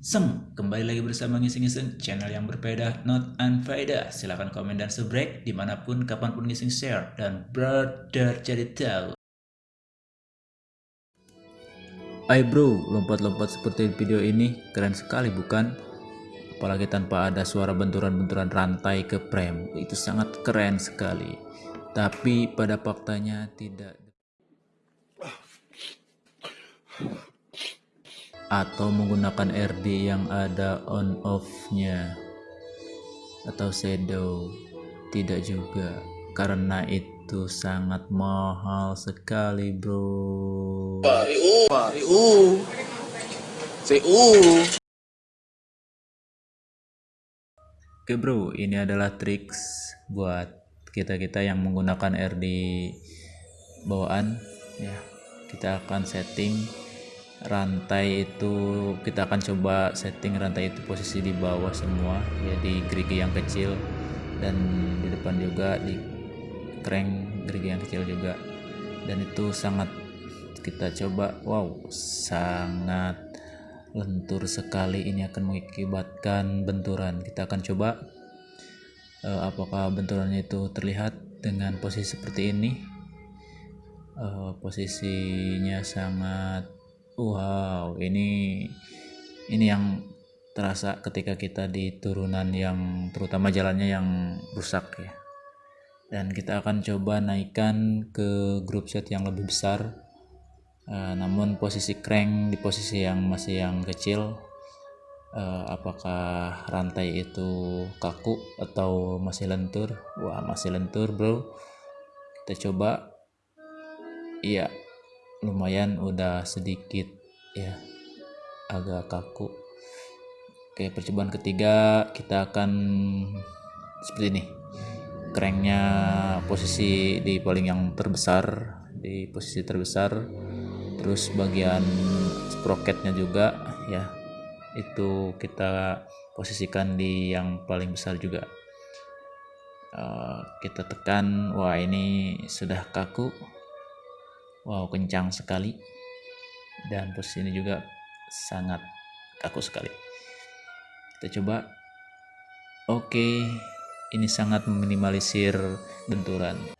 Sem, kembali lagi bersama ngising-ngising channel yang berbeda, not unfaedah. Silahkan komen dan subrek di mana pun, kapan pun ngising share dan brother jadi tahu. Hai bro, lompat-lompat seperti video ini keren sekali bukan? Apalagi tanpa ada suara benturan-benturan rantai ke prem, itu sangat keren sekali. Tapi pada faktanya tidak atau menggunakan RD yang ada on off nya atau shadow. Tidak juga karena itu sangat mahal sekali bro. Oke bro ini adalah triks buat kita-kita yang menggunakan RD bawaan. Ya kita akan setting rantai itu kita akan coba setting rantai itu posisi di bawah semua ya gerigi yang kecil. Dan di depan juga di crank gerigi yang kecil juga. Dan itu sangat kita coba. Wow sangat lentur sekali ini akan mengakibatkan benturan. Kita akan coba uh, apakah benturannya itu terlihat dengan posisi seperti ini. Uh, posisinya sangat Wow, ini ini yang terasa ketika kita di turunan yang terutama jalannya yang rusak ya. Dan kita akan coba naikkan ke grup set yang lebih besar. Uh, namun posisi crank di posisi yang masih yang kecil uh, apakah rantai itu kaku atau masih lentur wah masih lentur bro kita coba iya lumayan udah sedikit ya agak kaku. Oke percobaan ketiga kita akan seperti ini. Cranknya posisi di paling yang terbesar di posisi terbesar. Terus bagian sprocketnya juga ya itu kita posisikan di yang paling besar juga. Uh, kita tekan wah ini sudah kaku wow kencang sekali. Dan posisi ini juga sangat kaku sekali. Kita coba. Oke ini sangat meminimalisir benturan